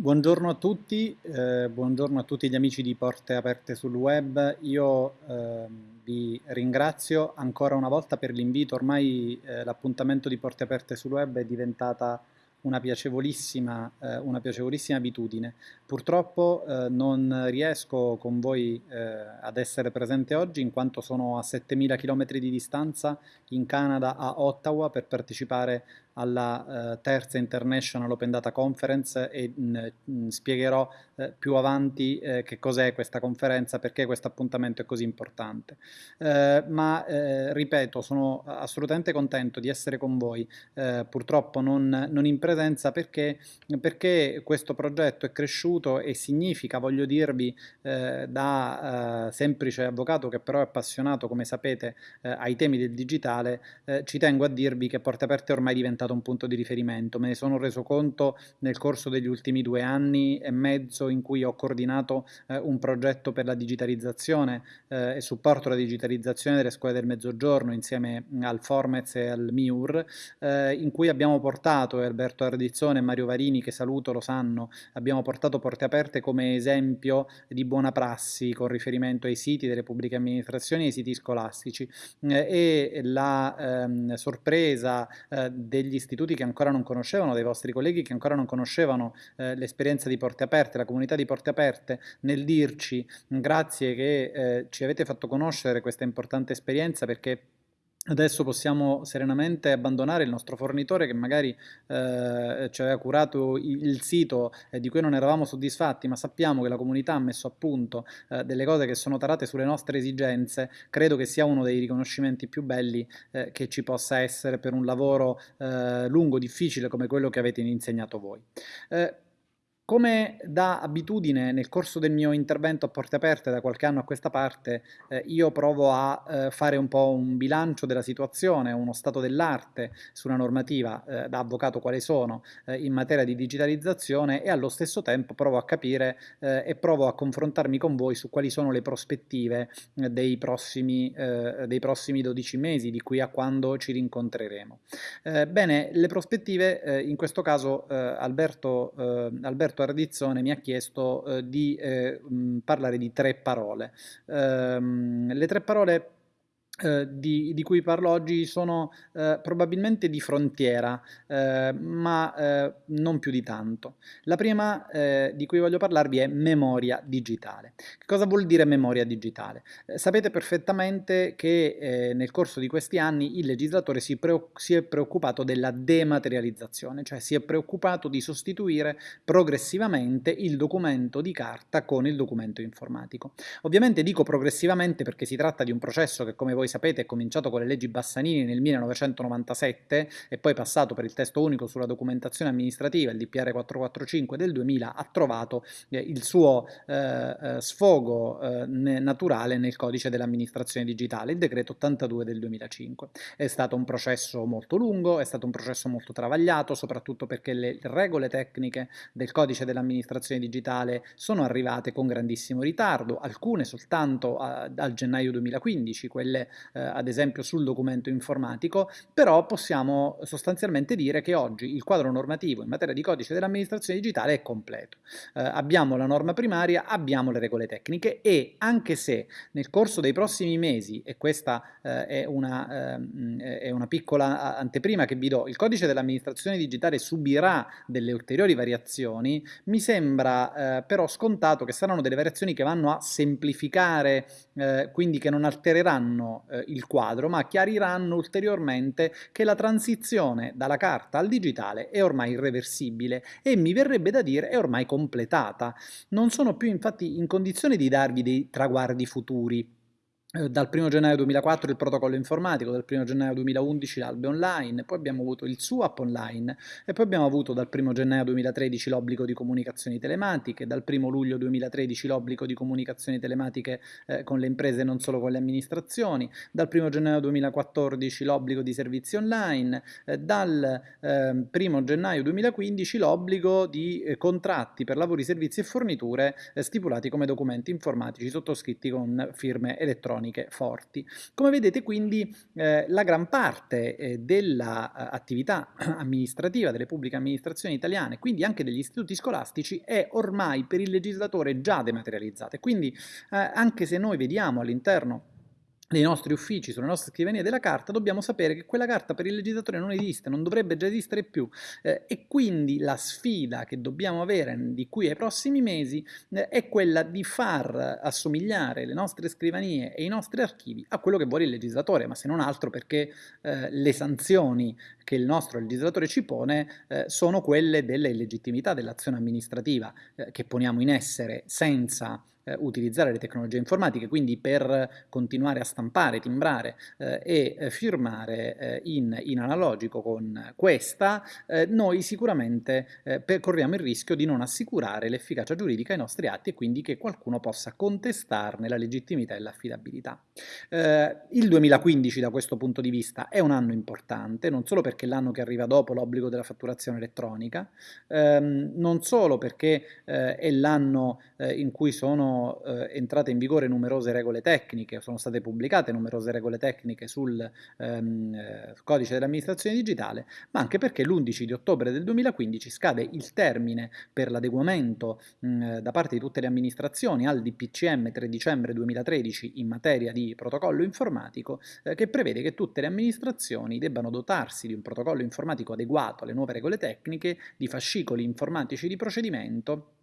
Buongiorno a tutti, eh, buongiorno a tutti gli amici di Porte Aperte sul Web. Io eh, vi ringrazio ancora una volta per l'invito. Ormai eh, l'appuntamento di Porte Aperte sul Web è diventata una piacevolissima, eh, una piacevolissima abitudine. Purtroppo eh, non riesco con voi eh, ad essere presente oggi in quanto sono a 7000 km di distanza in Canada a Ottawa per partecipare alla uh, terza International Open Data Conference e mh, mh, spiegherò uh, più avanti uh, che cos'è questa conferenza, perché questo appuntamento è così importante. ma ripeto, sono assolutamente contento di essere con voi, purtroppo non, non, in presenza perché, perché, questo progetto è cresciuto e significa, voglio dirvi, da semplice avvocato che però è appassionato, come sapete, ai temi del digitale, ci tengo a dirvi che Porte Aperte è ormai diventato diventato un punto di riferimento. Me ne sono reso conto nel corso degli ultimi due anni e mezzo in cui ho coordinato eh, un progetto per la digitalizzazione eh, e supporto alla digitalizzazione delle scuole del Mezzogiorno insieme al Formez e al MIUR, eh, in cui abbiamo portato, Alberto Ardizzone e Mario Varini, che saluto, lo sanno, abbiamo portato Porte Aperte come esempio di buona prassi con riferimento ai siti delle pubbliche amministrazioni e ai siti scolastici. Eh, e la ehm, sorpresa eh, degli istituti che ancora non conoscevano, dei vostri colleghi che ancora non conoscevano eh, l'esperienza di Porte Aperte, la comunità di Porte Aperte, nel dirci grazie che eh, ci avete fatto conoscere questa importante esperienza perché Adesso possiamo serenamente abbandonare il nostro fornitore che magari eh, ci aveva curato il sito eh, di cui non eravamo soddisfatti, ma sappiamo che la comunità ha messo a punto eh, delle cose che sono tarate sulle nostre esigenze, credo che sia uno dei riconoscimenti più belli eh, che ci possa essere per un lavoro eh, lungo, difficile come quello che avete insegnato voi. Come da abitudine nel corso del mio intervento a porte aperte da qualche anno a questa parte eh, io provo a eh, fare un po' un bilancio della situazione, uno stato dell'arte sulla normativa eh, da avvocato quale sono eh, in materia di digitalizzazione e allo stesso tempo provo a capire eh, e provo a confrontarmi con voi su quali sono le prospettive eh, dei prossimi, dei, prossimi, 12 mesi di qui a quando ci rincontreremo. bene, le prospettive in questo caso Alberto, Alberto Roberto Ardizzone mi ha chiesto eh, di eh, parlare di tre parole. Ehm, le tre parole eh, di, di, cui parlo oggi sono eh, probabilmente di frontiera, eh, ma eh, non più di tanto. La prima eh, di cui voglio parlarvi è memoria digitale. Che cosa vuol dire memoria digitale? sapete perfettamente che nel corso di questi anni il legislatore si, si, è preoccupato della dematerializzazione, cioè si è preoccupato di sostituire progressivamente il documento di carta con il documento informatico. Ovviamente dico progressivamente perché si tratta di un processo che come voi voi sapete è cominciato con le leggi Bassanini nel 1997 e poi passato per il testo unico sulla documentazione amministrativa, il DPR 445 del 2000, ha trovato eh, il suo eh, eh sfogo eh, naturale nel codice dell'amministrazione digitale, il decreto 82 del 2005. È stato un processo molto lungo, è stato un processo molto travagliato, soprattutto perché le regole tecniche del codice dell'amministrazione digitale sono arrivate con grandissimo ritardo, alcune soltanto a, al gennaio 2015, quelle eh, ad esempio sul documento informatico, però possiamo sostanzialmente dire che oggi il quadro normativo in materia di codice dell'amministrazione digitale è completo. Eh, abbiamo la norma primaria, abbiamo le regole tecniche e anche se nel corso dei prossimi mesi, e questa eh, è, una, ehm, è, una, piccola anteprima che vi do, il codice dell'amministrazione digitale subirà delle ulteriori variazioni, mi sembra eh, però scontato che saranno delle variazioni che vanno a semplificare, eh, quindi che non altereranno eh, il quadro, ma chiariranno ulteriormente che la transizione dalla carta al digitale è ormai irreversibile e mi verrebbe da dire è ormai completata. Non sono più infatti in condizione di darvi dei traguardi futuri, dal 1 gennaio 2004 il protocollo informatico, dal 1 gennaio 2011 l'albe online, poi abbiamo avuto il SUAP online e poi abbiamo avuto dal 1 gennaio 2013 l'obbligo di comunicazioni telematiche, dal 1 luglio 2013 l'obbligo di comunicazioni telematiche eh, con le imprese e non solo con le amministrazioni, dal 1 gennaio 2014 l'obbligo di servizi online, eh, dal eh, 1 gennaio 2015 l'obbligo di eh, contratti per lavori, servizi e forniture eh, stipulati come documenti informatici sottoscritti con firme elettroniche elettroniche forti. Come vedete quindi eh, la gran parte eh, dell'attività amministrativa delle pubbliche amministrazioni italiane, quindi anche degli istituti scolastici, è ormai per il legislatore già dematerializzata. Quindi eh, anche se noi vediamo all'interno nei nostri uffici, sulle nostre scrivanie della carta, dobbiamo sapere che quella carta per il legislatore non esiste, non dovrebbe già esistere più. Eh, e quindi la sfida che dobbiamo avere di qui ai prossimi mesi eh, è quella di far assomigliare le nostre scrivanie e i nostri archivi a quello che vuole il legislatore, ma se non altro perché eh, le sanzioni che il nostro legislatore ci pone eh, sono quelle della illegittimità dell'azione amministrativa eh, che poniamo in essere senza eh, utilizzare le tecnologie informatiche, quindi per continuare a stampare, timbrare eh, e eh, firmare eh, in, in, analogico con questa, eh, noi sicuramente corriamo il rischio di non assicurare l'efficacia giuridica ai nostri atti e quindi che qualcuno possa contestarne la legittimità e l'affidabilità. il 2015 da questo punto di vista è un anno importante, non solo perché l'anno che arriva dopo l'obbligo della fatturazione elettronica, ehm, non solo perché è l'anno in cui sono eh, entrate in vigore numerose regole tecniche, sono state pubblicate numerose regole tecniche sul ehm, eh, codice dell'amministrazione digitale, ma anche perché l'11 di ottobre del 2015 scade il termine per l'adeguamento da parte di tutte le amministrazioni al DPCM 3 dicembre 2013 in materia di protocollo informatico eh, che prevede che tutte le amministrazioni debbano dotarsi di un protocollo informatico adeguato alle nuove regole tecniche, di fascicoli informatici di procedimento eh,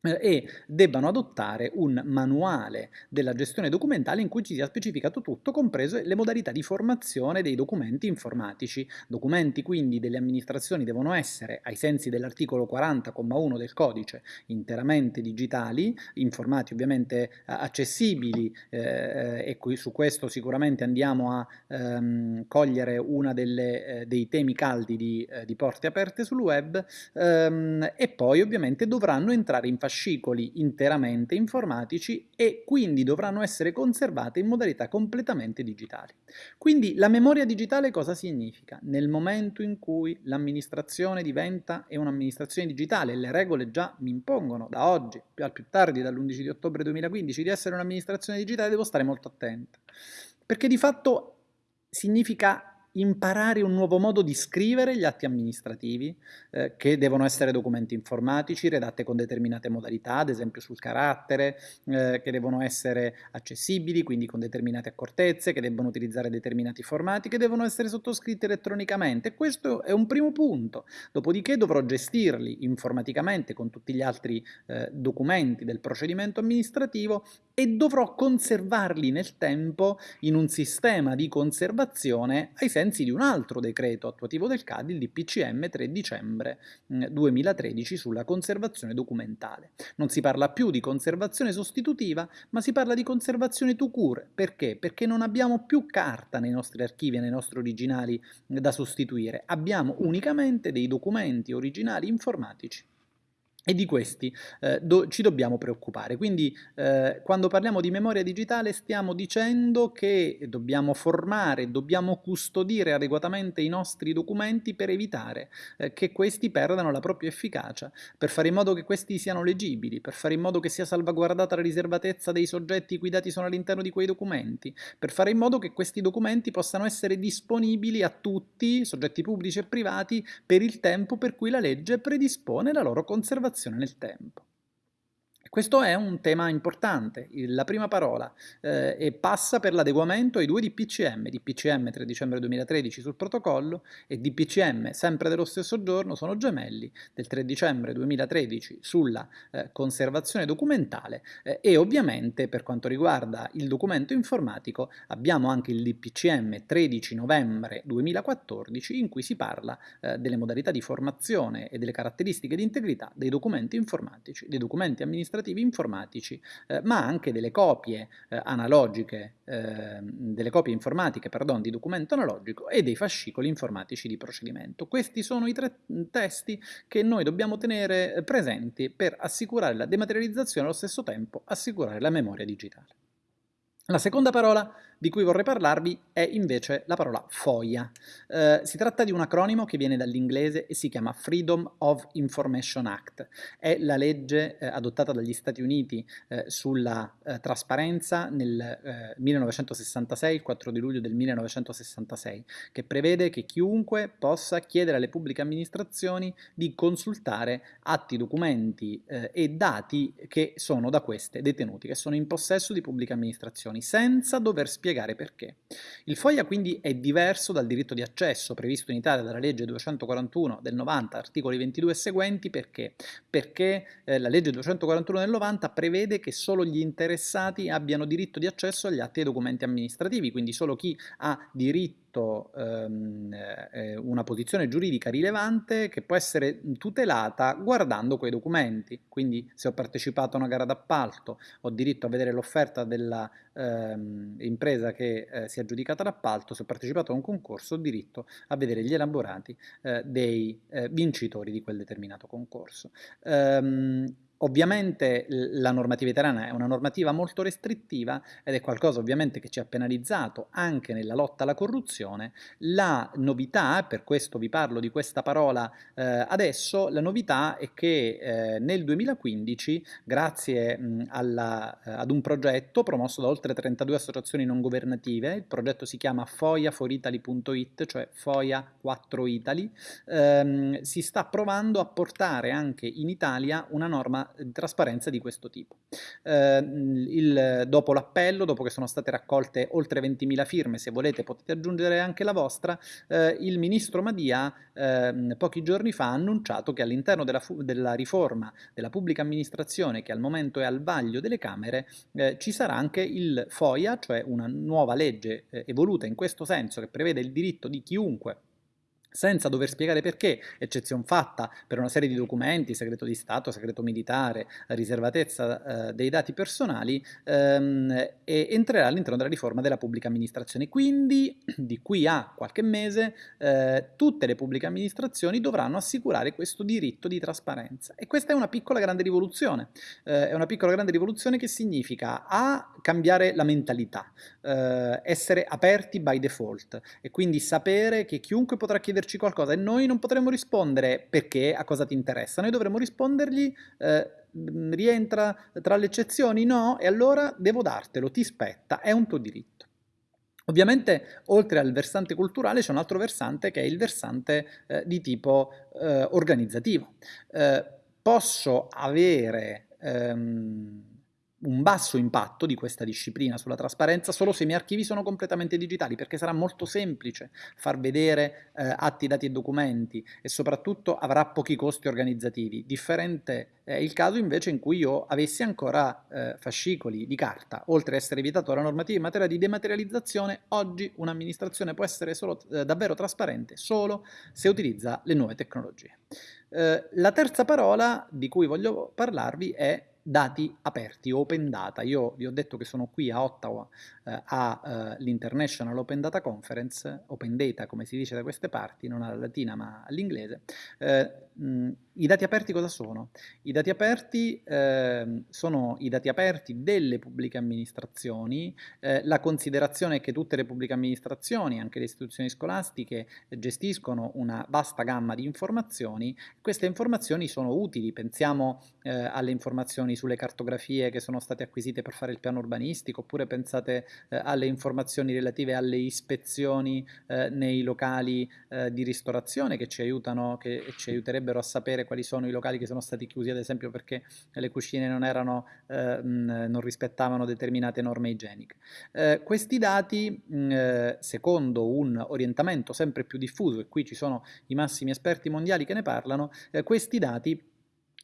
e debbano adottare un manuale della gestione documentale in cui ci sia specificato tutto, comprese le modalità di formazione dei documenti informatici. Documenti quindi delle amministrazioni devono essere, ai sensi dell'articolo 40,1 del codice, interamente digitali, informati ovviamente accessibili eh, e qui, su questo sicuramente andiamo a ehm, cogliere uno eh, dei temi caldi di, eh, di, porte aperte sul web ehm, e poi ovviamente dovranno entrare in fascicoli interamente informatici e quindi dovranno essere conservate in modalità completamente digitali. Quindi la memoria digitale cosa significa? Nel momento in cui l'amministrazione diventa un'amministrazione digitale, le regole già mi impongono da oggi, al più tardi dall'11 di ottobre 2015, di essere un'amministrazione digitale, devo stare molto attento. Perché di fatto significa imparare un nuovo modo di scrivere gli atti amministrativi, eh, che devono essere documenti informatici, redatte con determinate modalità, ad esempio sul carattere, eh, che devono essere accessibili, quindi con determinate accortezze, che devono utilizzare determinati formati, che devono essere sottoscritti elettronicamente. Questo è un primo punto. Dopodiché dovrò gestirli informaticamente con tutti gli altri eh, documenti del procedimento amministrativo e dovrò conservarli nel tempo in un sistema di conservazione ai sensi di un altro decreto attuativo del CAD, il DPCM 3 dicembre 2013 sulla conservazione documentale. Non si parla più di conservazione sostitutiva, ma si parla di conservazione to cure. Perché? Perché non abbiamo più carta nei nostri archivi e nei nostri originali da sostituire, abbiamo unicamente dei documenti originali informatici e di questi eh, do, ci dobbiamo preoccupare. Quindi eh, quando parliamo di memoria digitale stiamo dicendo che dobbiamo formare, dobbiamo custodire adeguatamente i nostri documenti per evitare eh, che questi perdano la propria efficacia, per fare in modo che questi siano leggibili, per fare in modo che sia salvaguardata la riservatezza dei soggetti i cui dati sono all'interno di quei documenti, per fare in modo che questi documenti possano essere disponibili a tutti, soggetti pubblici e privati, per il tempo per cui la legge predispone la loro conservazione nel tempo. Questo è un tema importante, la prima parola, eh, e passa per l'adeguamento ai due DPCM, DPCM 3 dicembre 2013 sul protocollo e DPCM sempre dello stesso giorno sono gemelli del 3 dicembre 2013 sulla eh, conservazione documentale eh, e ovviamente per quanto riguarda il documento informatico abbiamo anche il DPCM 13 novembre 2014 in cui si parla eh, delle modalità di formazione e delle caratteristiche di integrità dei documenti informatici, dei documenti amministrativi amministrativi informatici, eh, ma anche delle copie eh, analogiche, eh, delle copie informatiche, pardon, di documento analogico e dei fascicoli informatici di procedimento. Questi sono i tre testi che noi dobbiamo tenere eh, presenti per assicurare la dematerializzazione e allo stesso tempo assicurare la memoria digitale. La seconda parola di cui vorrei parlarvi è invece la parola FOIA. Eh, si tratta di un acronimo che viene dall'inglese e si chiama Freedom of Information Act. È la legge eh, adottata dagli Stati Uniti eh, sulla eh, trasparenza nel 1966, eh, il 4 di luglio del 1966, che prevede che chiunque possa chiedere alle pubbliche amministrazioni di consultare atti, documenti eh, e dati che sono da queste detenuti, che sono in possesso di pubbliche amministrazioni, senza dover spiegare perché. Il FOIA quindi è diverso dal diritto di accesso previsto in Italia dalla legge 241 del 90, articoli 22 e seguenti, perché? Perché eh, la legge 241 del 90 prevede che solo gli interessati abbiano diritto di accesso agli atti e documenti amministrativi, quindi solo chi ha diritto avuto ehm, eh, una posizione giuridica rilevante che può essere tutelata guardando quei documenti. Quindi se ho partecipato a una gara d'appalto, ho diritto a vedere l'offerta dell'impresa ehm, che eh, si è aggiudicata l'appalto, se ho partecipato a un concorso ho diritto a vedere gli elaborati eh, dei eh, vincitori di quel determinato concorso. Um, Ovviamente la normativa italiana è una normativa molto restrittiva ed è qualcosa ovviamente che ci ha penalizzato anche nella lotta alla corruzione. La novità, per questo vi parlo di questa parola eh, adesso, la novità è che eh, nel 2015, grazie mh, alla, eh, ad un progetto promosso da oltre 32 associazioni non governative, il progetto si chiama foiaforitaly.it, cioè FOIA 4 Italy, ehm, si sta provando a portare anche in Italia una norma trasparenza di questo tipo. Eh, il, dopo l'appello, dopo che sono state raccolte oltre 20.000 firme, se volete potete aggiungere anche la vostra, eh, il ministro Madia eh, pochi giorni fa ha annunciato che all'interno della, della, riforma della pubblica amministrazione, che al momento è al vaglio delle Camere, eh, ci sarà anche il FOIA, cioè una nuova legge eh, evoluta in questo senso che prevede il diritto di chiunque senza dover spiegare perché, eccezione fatta per una serie di documenti, segreto di Stato, segreto militare, riservatezza eh, dei dati personali, ehm, entrerà all'interno della riforma della pubblica amministrazione. Quindi, di qui a qualche mese, eh, tutte le pubbliche amministrazioni dovranno assicurare questo diritto di trasparenza. E questa è una piccola grande rivoluzione. Eh, è una piccola grande rivoluzione che significa A, cambiare la mentalità, eh, essere aperti by default, e quindi sapere che chiunque potrà chiedere chiederci qualcosa e noi non potremo rispondere perché, a cosa ti interessa, noi dovremo rispondergli eh, rientra tra le eccezioni? No, e allora devo dartelo, ti spetta, è un tuo diritto. Ovviamente, oltre al versante culturale, c'è un altro versante che è il versante eh, di tipo eh, organizzativo. Eh, posso avere ehm, un basso impatto di questa disciplina sulla trasparenza solo se i miei archivi sono completamente digitali, perché sarà molto semplice far vedere eh, atti, dati e documenti e soprattutto avrà pochi costi organizzativi. Differente è il caso invece in cui io avessi ancora eh, fascicoli di carta, oltre ad essere vietato dalla normativa in materia di dematerializzazione, oggi un'amministrazione può essere solo, eh, davvero trasparente solo se utilizza le nuove tecnologie. Eh, la terza parola di cui voglio parlarvi è dati aperti, open data. Io vi ho detto che sono qui a Ottawa eh, all'International eh, Open Data Conference, Open Data come si dice da queste parti, non alla latina ma all'inglese. Eh, I dati aperti cosa sono? I dati aperti eh, sono i dati aperti delle pubbliche amministrazioni, eh, la considerazione è che tutte le pubbliche amministrazioni, anche le istituzioni scolastiche, gestiscono una vasta gamma di informazioni, queste informazioni sono utili, pensiamo eh, alle informazioni sulle cartografie che sono state acquisite per fare il piano urbanistico, oppure pensate eh, alle informazioni relative alle ispezioni eh, nei locali eh, di ristorazione che ci aiutano, che ci aiuterebbero a sapere quali sono i locali che sono stati chiusi, ad esempio perché le cucine non, erano, eh, non rispettavano determinate norme igieniche. Eh, questi dati, mh, secondo un orientamento sempre più diffuso, e qui ci sono i massimi esperti mondiali che ne parlano, questi dati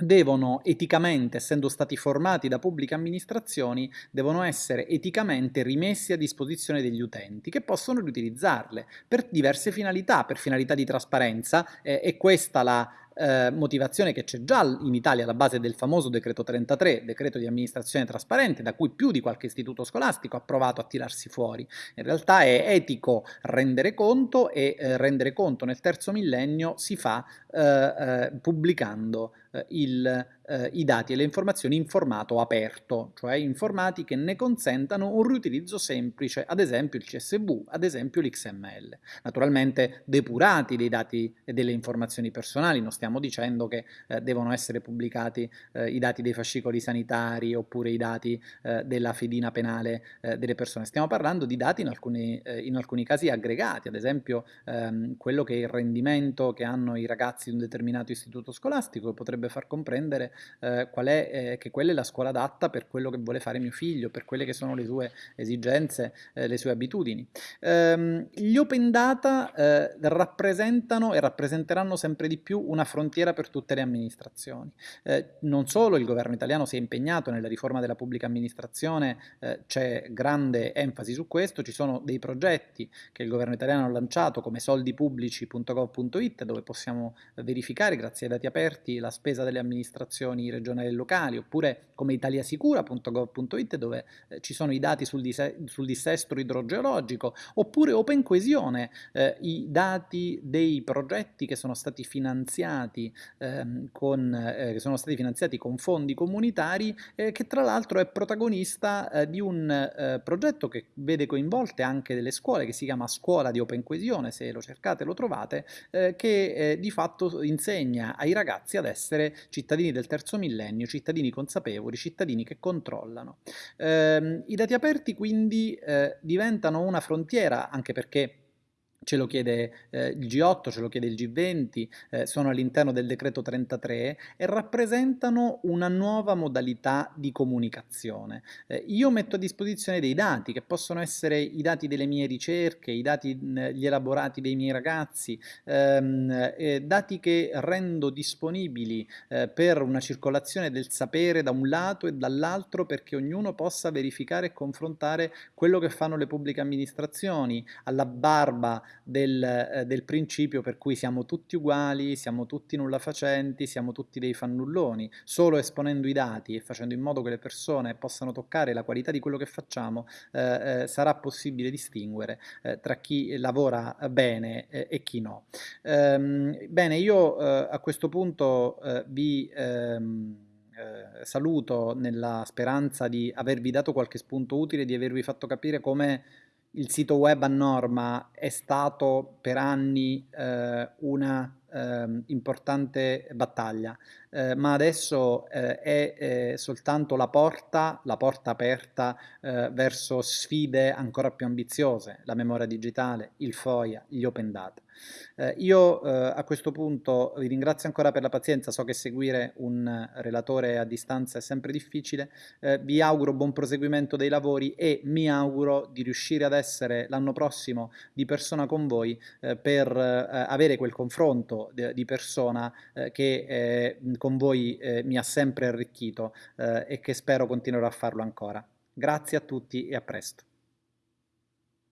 devono eticamente, essendo stati formati da pubbliche amministrazioni, devono essere eticamente rimessi a disposizione degli utenti che possono riutilizzarle per diverse finalità, per finalità di trasparenza, eh, e questa la eh, motivazione che c'è già in Italia alla base del famoso decreto 33, decreto di amministrazione trasparente, da cui più di qualche istituto scolastico ha provato a tirarsi fuori. In realtà è etico rendere conto e eh, rendere conto nel terzo millennio si fa pubblicando il eh, i dati e le informazioni in formato aperto, cioè in formati che ne consentano un riutilizzo semplice, ad esempio il CSV, ad esempio l'XML. Naturalmente depurati dei dati e delle informazioni personali, non stiamo dicendo che eh, devono essere pubblicati eh, i dati dei fascicoli sanitari oppure i dati eh, della fedina penale eh, delle persone, stiamo parlando di dati in alcuni, eh, in alcuni casi aggregati, ad esempio ehm, quello che è il rendimento che hanno i ragazzi di un determinato istituto scolastico che potrebbe far comprendere eh, qual è, eh, che quella è la scuola adatta per quello che vuole fare mio figlio, per quelle che sono le sue esigenze, eh, le sue abitudini. Ehm, gli open data eh, rappresentano e rappresenteranno sempre di più una frontiera per tutte le amministrazioni. Eh, non solo il governo italiano si è impegnato nella riforma della pubblica amministrazione, eh, c'è grande enfasi su questo, ci sono dei progetti che il governo italiano ha lanciato come soldipubblici.gov.it dove possiamo verificare grazie ai dati aperti la spesa delle amministrazioni regionali e locali, oppure come italiasicura.gov.it dove eh, ci sono i dati sul, sul, dissesto idrogeologico, oppure Open Coesione, eh, i dati dei progetti che sono stati finanziati, ehm, con, eh, sono stati finanziati con fondi comunitari, eh, che tra l'altro è protagonista eh, di un eh, progetto che vede coinvolte anche delle scuole, che si chiama Scuola di Open Coesione, se lo cercate lo trovate, che di fatto insegna ai ragazzi ad essere cittadini del terzo millennio, cittadini consapevoli, cittadini che controllano. Eh, I dati aperti quindi eh, diventano una frontiera, anche perché ce lo chiede eh, il G8, ce lo chiede il G20, eh, sono all'interno del decreto 33 e rappresentano una nuova modalità di comunicazione. Eh, io metto a disposizione dei dati che possono essere i dati delle mie ricerche, i dati, gli elaborati dei miei ragazzi, ehm, eh, dati che rendo disponibili eh, per una circolazione del sapere da un lato e dall'altro perché ognuno possa verificare e confrontare quello che fanno le pubbliche amministrazioni alla barba del, eh, del, principio per cui siamo tutti uguali, siamo tutti nulla facenti, siamo tutti dei fannulloni. Solo esponendo i dati e facendo in modo che le persone possano toccare la qualità di quello che facciamo, eh, eh, sarà possibile distinguere eh, tra chi lavora bene eh, e chi no. Ehm, bene, io eh, a questo punto vi... Ehm, eh, saluto nella speranza di avervi dato qualche spunto utile, di avervi fatto capire come il sito web a norma è stato per anni eh, una eh, importante battaglia, eh, ma adesso eh, è eh, soltanto la porta, la porta aperta eh, verso sfide ancora più ambiziose, la memoria digitale, il FOIA, gli open data. Eh, io eh, a questo punto vi ringrazio ancora per la pazienza, so che seguire un relatore a distanza è sempre difficile, vi auguro buon proseguimento dei lavori e mi auguro di riuscire ad essere l'anno prossimo di persona con voi per avere quel confronto di persona che con voi mi ha sempre arricchito e che spero continuerò a farlo ancora. Grazie a tutti e a presto.